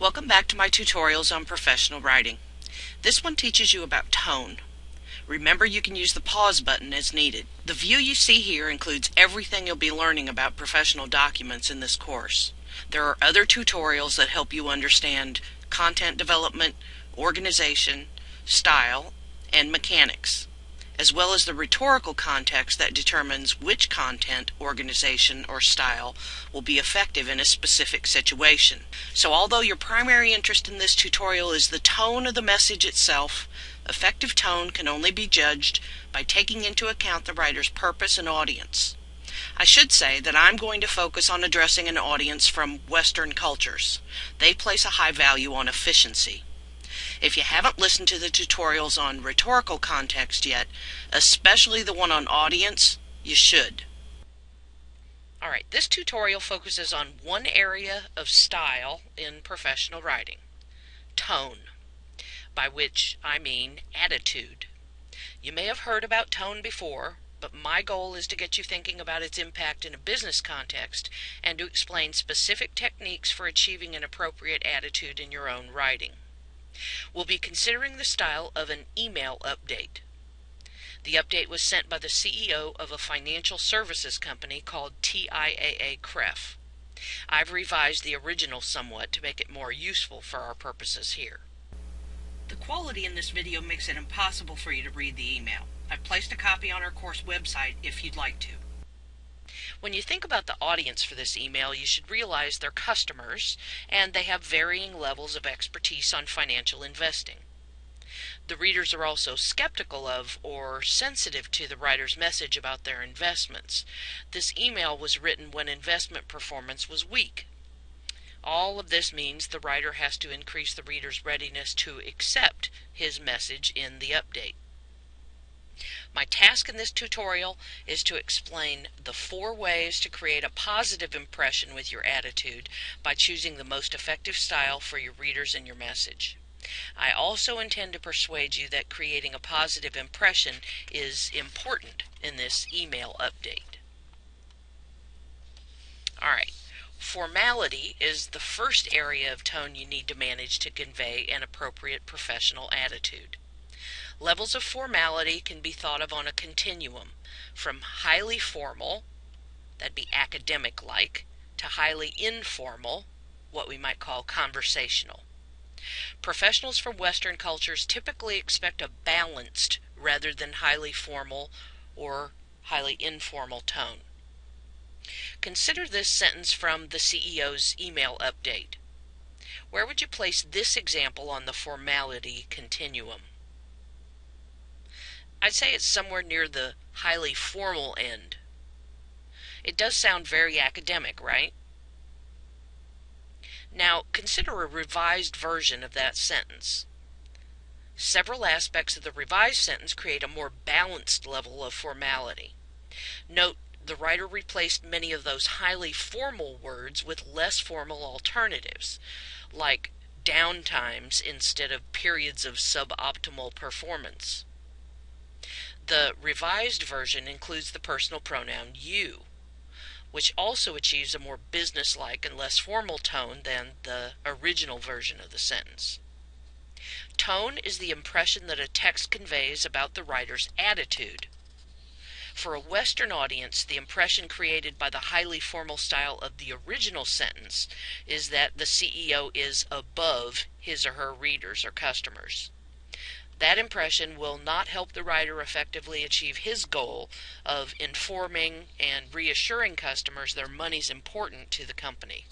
Welcome back to my tutorials on professional writing. This one teaches you about tone. Remember you can use the pause button as needed. The view you see here includes everything you'll be learning about professional documents in this course. There are other tutorials that help you understand content development, organization, style, and mechanics as well as the rhetorical context that determines which content, organization, or style will be effective in a specific situation. So although your primary interest in this tutorial is the tone of the message itself, effective tone can only be judged by taking into account the writer's purpose and audience. I should say that I'm going to focus on addressing an audience from Western cultures. They place a high value on efficiency. If you haven't listened to the tutorials on rhetorical context yet, especially the one on audience, you should. Alright, this tutorial focuses on one area of style in professional writing, tone, by which I mean attitude. You may have heard about tone before, but my goal is to get you thinking about its impact in a business context and to explain specific techniques for achieving an appropriate attitude in your own writing. We'll be considering the style of an email update. The update was sent by the CEO of a financial services company called TIAA CREF. I've revised the original somewhat to make it more useful for our purposes here. The quality in this video makes it impossible for you to read the email. I've placed a copy on our course website if you'd like to. When you think about the audience for this email, you should realize they're customers and they have varying levels of expertise on financial investing. The readers are also skeptical of or sensitive to the writer's message about their investments. This email was written when investment performance was weak. All of this means the writer has to increase the reader's readiness to accept his message in the update. My task in this tutorial is to explain the four ways to create a positive impression with your attitude by choosing the most effective style for your readers and your message. I also intend to persuade you that creating a positive impression is important in this email update. Alright, formality is the first area of tone you need to manage to convey an appropriate professional attitude. Levels of formality can be thought of on a continuum from highly formal, that'd be academic like, to highly informal, what we might call conversational. Professionals from Western cultures typically expect a balanced rather than highly formal or highly informal tone. Consider this sentence from the CEO's email update. Where would you place this example on the formality continuum? I'd say it's somewhere near the highly formal end. It does sound very academic, right? Now, consider a revised version of that sentence. Several aspects of the revised sentence create a more balanced level of formality. Note the writer replaced many of those highly formal words with less formal alternatives, like downtimes instead of periods of suboptimal performance. The revised version includes the personal pronoun you, which also achieves a more businesslike and less formal tone than the original version of the sentence. Tone is the impression that a text conveys about the writer's attitude. For a Western audience, the impression created by the highly formal style of the original sentence is that the CEO is above his or her readers or customers. That impression will not help the writer effectively achieve his goal of informing and reassuring customers their money's important to the company.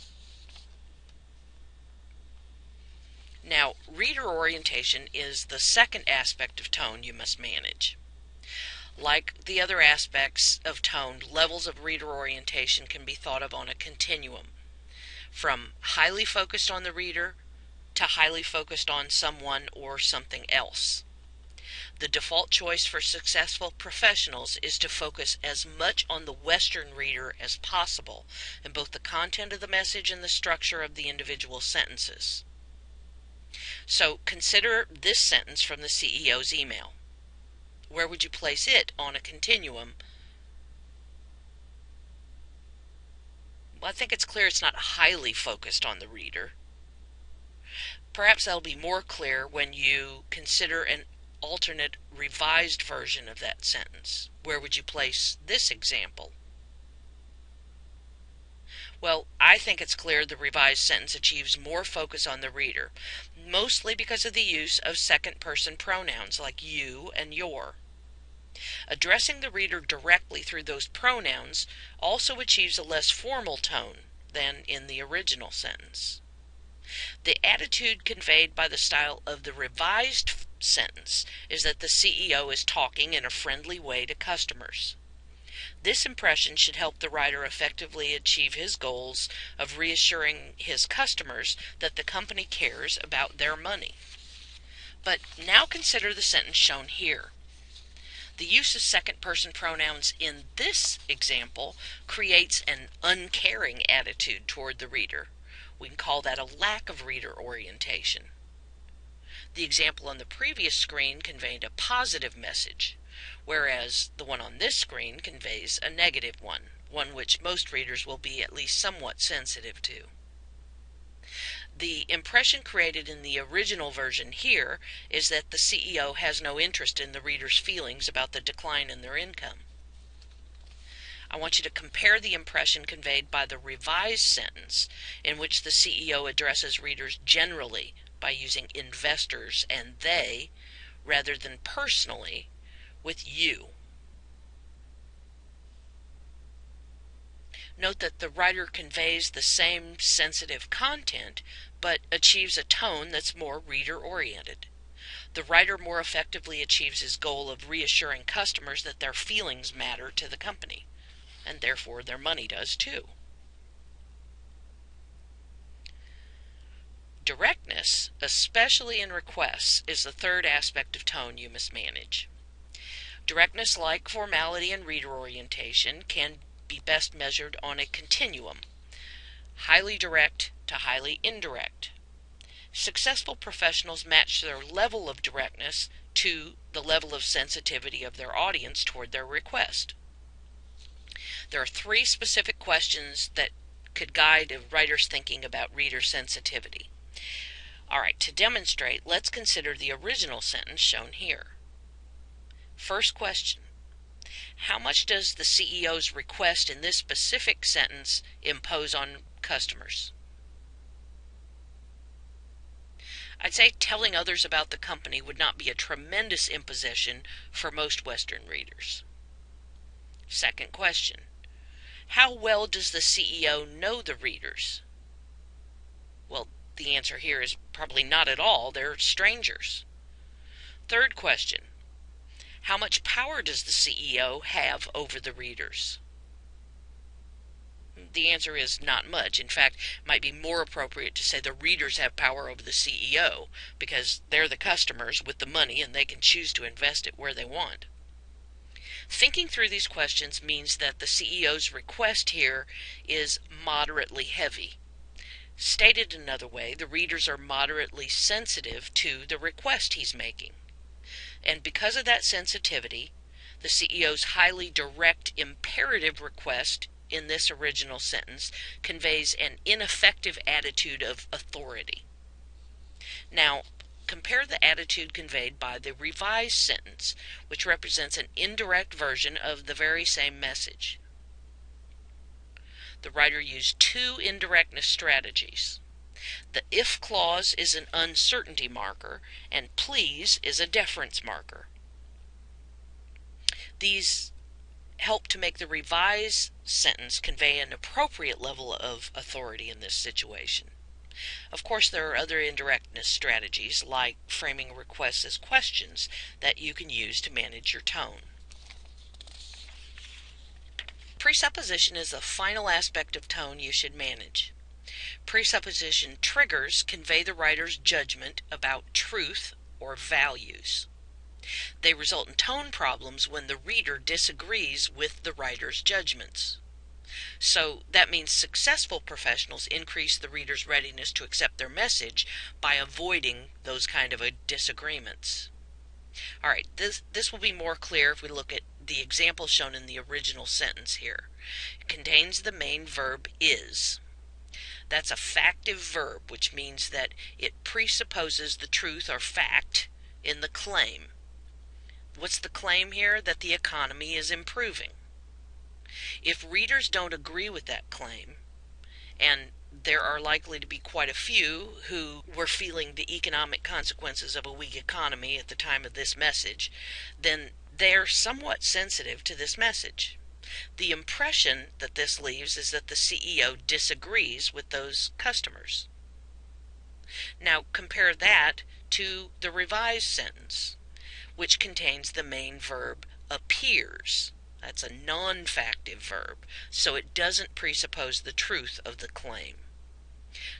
Now, reader orientation is the second aspect of tone you must manage. Like the other aspects of tone, levels of reader orientation can be thought of on a continuum, from highly focused on the reader to highly focused on someone or something else. The default choice for successful professionals is to focus as much on the Western reader as possible in both the content of the message and the structure of the individual sentences. So consider this sentence from the CEO's email. Where would you place it on a continuum? Well, I think it's clear it's not highly focused on the reader. Perhaps that'll be more clear when you consider an alternate revised version of that sentence. Where would you place this example? Well, I think it's clear the revised sentence achieves more focus on the reader, mostly because of the use of second person pronouns like you and your. Addressing the reader directly through those pronouns also achieves a less formal tone than in the original sentence. The attitude conveyed by the style of the revised sentence is that the CEO is talking in a friendly way to customers. This impression should help the writer effectively achieve his goals of reassuring his customers that the company cares about their money. But now consider the sentence shown here. The use of second person pronouns in this example creates an uncaring attitude toward the reader. We can call that a lack of reader orientation. The example on the previous screen conveyed a positive message, whereas the one on this screen conveys a negative one, one which most readers will be at least somewhat sensitive to. The impression created in the original version here is that the CEO has no interest in the reader's feelings about the decline in their income. I want you to compare the impression conveyed by the revised sentence, in which the CEO addresses readers generally by using investors and they rather than personally with you. Note that the writer conveys the same sensitive content but achieves a tone that's more reader oriented. The writer more effectively achieves his goal of reassuring customers that their feelings matter to the company, and therefore their money does too. Directness, especially in requests, is the third aspect of tone you must manage. Directness, like formality and reader orientation, can be best measured on a continuum highly direct to highly indirect. Successful professionals match their level of directness to the level of sensitivity of their audience toward their request. There are three specific questions that could guide a writer's thinking about reader sensitivity. All right, to demonstrate, let's consider the original sentence shown here. First question How much does the CEO's request in this specific sentence impose on customers? I'd say telling others about the company would not be a tremendous imposition for most Western readers. Second question How well does the CEO know the readers? Well, the answer here is probably not at all. They're strangers. Third question How much power does the CEO have over the readers? The answer is not much. In fact, it might be more appropriate to say the readers have power over the CEO because they're the customers with the money and they can choose to invest it where they want. Thinking through these questions means that the CEO's request here is moderately heavy. Stated another way, the readers are moderately sensitive to the request he's making. And because of that sensitivity, the CEO's highly direct imperative request in this original sentence conveys an ineffective attitude of authority. Now, compare the attitude conveyed by the revised sentence, which represents an indirect version of the very same message the writer used two indirectness strategies. The if clause is an uncertainty marker, and please is a deference marker. These help to make the revised sentence convey an appropriate level of authority in this situation. Of course, there are other indirectness strategies like framing requests as questions that you can use to manage your tone. Presupposition is the final aspect of tone you should manage. Presupposition triggers convey the writer's judgment about truth or values. They result in tone problems when the reader disagrees with the writer's judgments. So that means successful professionals increase the reader's readiness to accept their message by avoiding those kind of disagreements. All right, this, this will be more clear if we look at the example shown in the original sentence here. It contains the main verb is. That's a factive verb, which means that it presupposes the truth or fact in the claim. What's the claim here? That the economy is improving. If readers don't agree with that claim, and there are likely to be quite a few who were feeling the economic consequences of a weak economy at the time of this message, then they're somewhat sensitive to this message. The impression that this leaves is that the CEO disagrees with those customers. Now compare that to the revised sentence, which contains the main verb appears. That's a non factive verb, so it doesn't presuppose the truth of the claim.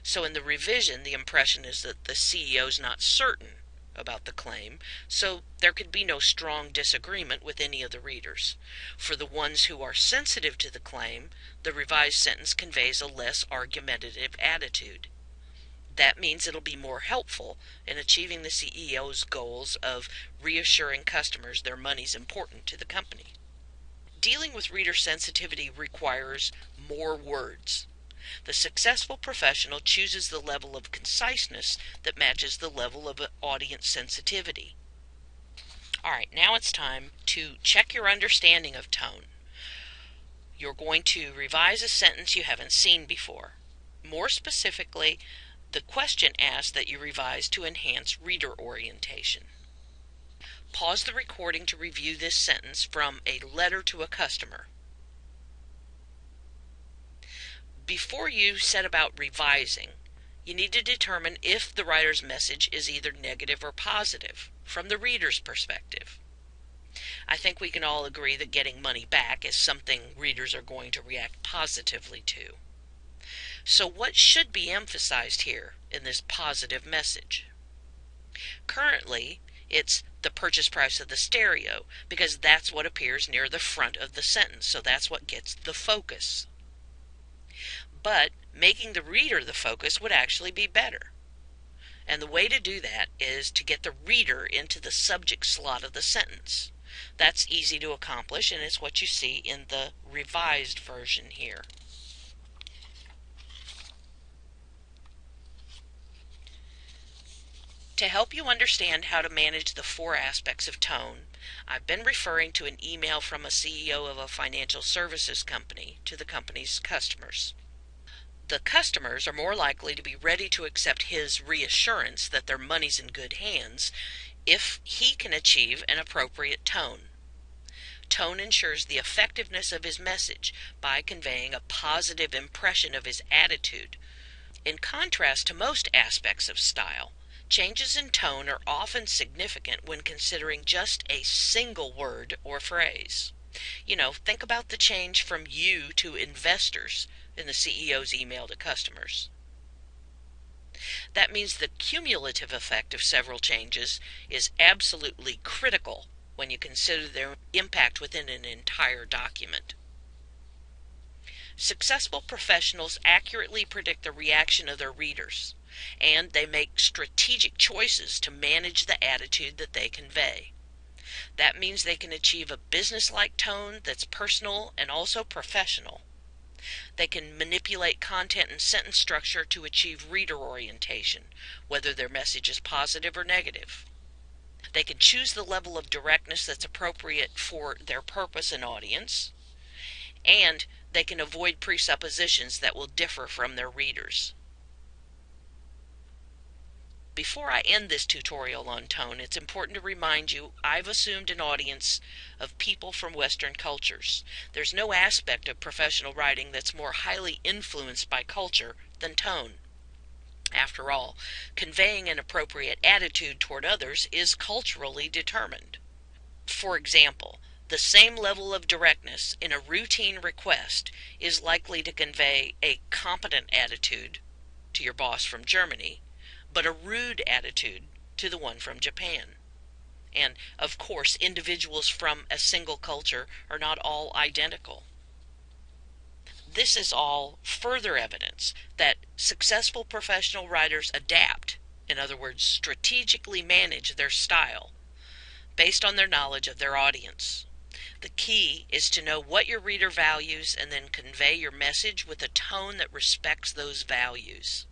So in the revision, the impression is that the CEO is not certain about the claim, so there could be no strong disagreement with any of the readers. For the ones who are sensitive to the claim, the revised sentence conveys a less argumentative attitude. That means it'll be more helpful in achieving the CEO's goals of reassuring customers their money's important to the company. Dealing with reader sensitivity requires more words. The successful professional chooses the level of conciseness that matches the level of audience sensitivity. All right, now it's time to check your understanding of tone. You're going to revise a sentence you haven't seen before. More specifically, the question asks that you revise to enhance reader orientation. Pause the recording to review this sentence from a letter to a customer. Before you set about revising, you need to determine if the writer's message is either negative or positive from the reader's perspective. I think we can all agree that getting money back is something readers are going to react positively to. So, what should be emphasized here in this positive message? Currently, it's the purchase price of the stereo because that's what appears near the front of the sentence, so that's what gets the focus but making the reader the focus would actually be better. And the way to do that is to get the reader into the subject slot of the sentence. That's easy to accomplish, and it's what you see in the revised version here. To help you understand how to manage the four aspects of tone, I've been referring to an email from a CEO of a financial services company to the company's customers the customers are more likely to be ready to accept his reassurance that their money's in good hands if he can achieve an appropriate tone. Tone ensures the effectiveness of his message by conveying a positive impression of his attitude. In contrast to most aspects of style, changes in tone are often significant when considering just a single word or phrase. You know, think about the change from you to investors in the CEO's email to customers. That means the cumulative effect of several changes is absolutely critical when you consider their impact within an entire document. Successful professionals accurately predict the reaction of their readers, and they make strategic choices to manage the attitude that they convey. That means they can achieve a business-like tone that's personal and also professional. They can manipulate content and sentence structure to achieve reader orientation, whether their message is positive or negative. They can choose the level of directness that's appropriate for their purpose and audience, and they can avoid presuppositions that will differ from their readers. Before I end this tutorial on tone, it's important to remind you I've assumed an audience of people from Western cultures. There's no aspect of professional writing that's more highly influenced by culture than tone. After all, conveying an appropriate attitude toward others is culturally determined. For example, the same level of directness in a routine request is likely to convey a competent attitude to your boss from Germany but a rude attitude to the one from Japan. And of course, individuals from a single culture are not all identical. This is all further evidence that successful professional writers adapt, in other words, strategically manage their style based on their knowledge of their audience. The key is to know what your reader values and then convey your message with a tone that respects those values.